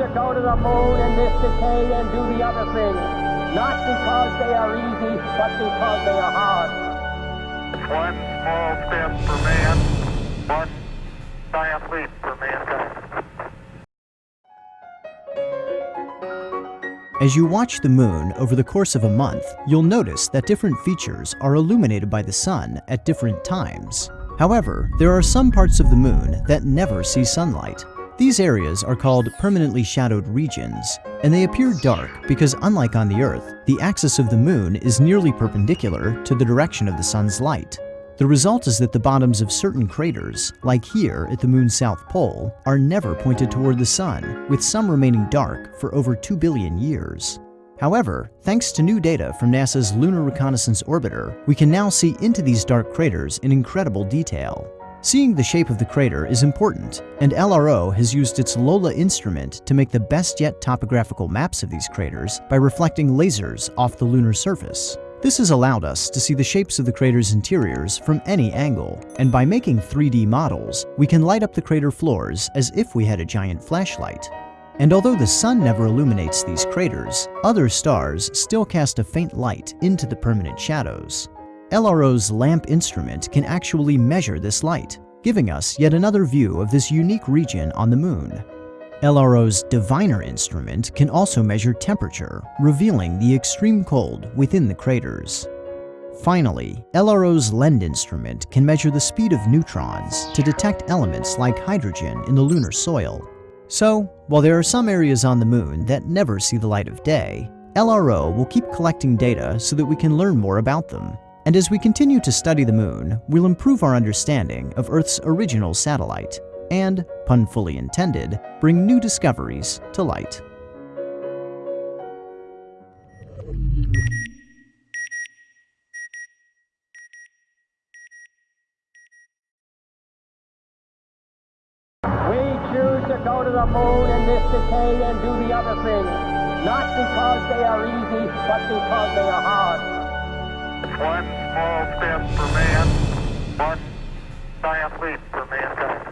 to go to the moon in this decade and do the other things, not because they are easy, but because they are hard. One small step for man, one giant leap for mankind. As you watch the moon over the course of a month, you'll notice that different features are illuminated by the sun at different times. However, there are some parts of the moon that never see sunlight. These areas are called permanently shadowed regions, and they appear dark because unlike on the Earth, the axis of the moon is nearly perpendicular to the direction of the sun's light. The result is that the bottoms of certain craters, like here at the moon's south pole, are never pointed toward the sun, with some remaining dark for over 2 billion years. However, thanks to new data from NASA's Lunar Reconnaissance Orbiter, we can now see into these dark craters in incredible detail. Seeing the shape of the crater is important, and LRO has used its LOLA instrument to make the best yet topographical maps of these craters by reflecting lasers off the lunar surface. This has allowed us to see the shapes of the crater's interiors from any angle, and by making 3D models, we can light up the crater floors as if we had a giant flashlight. And although the sun never illuminates these craters, other stars still cast a faint light into the permanent shadows. LRO's LAMP instrument can actually measure this light, giving us yet another view of this unique region on the moon. LRO's Diviner instrument can also measure temperature, revealing the extreme cold within the craters. Finally, LRO's LEND instrument can measure the speed of neutrons to detect elements like hydrogen in the lunar soil, so, while there are some areas on the moon that never see the light of day, LRO will keep collecting data so that we can learn more about them. And as we continue to study the moon, we'll improve our understanding of Earth's original satellite and, pun fully intended, bring new discoveries to light. We choose to go to the moon in this decade and do the other things, not because they are easy, but because they are hard. One small step for man, one giant leap for mankind.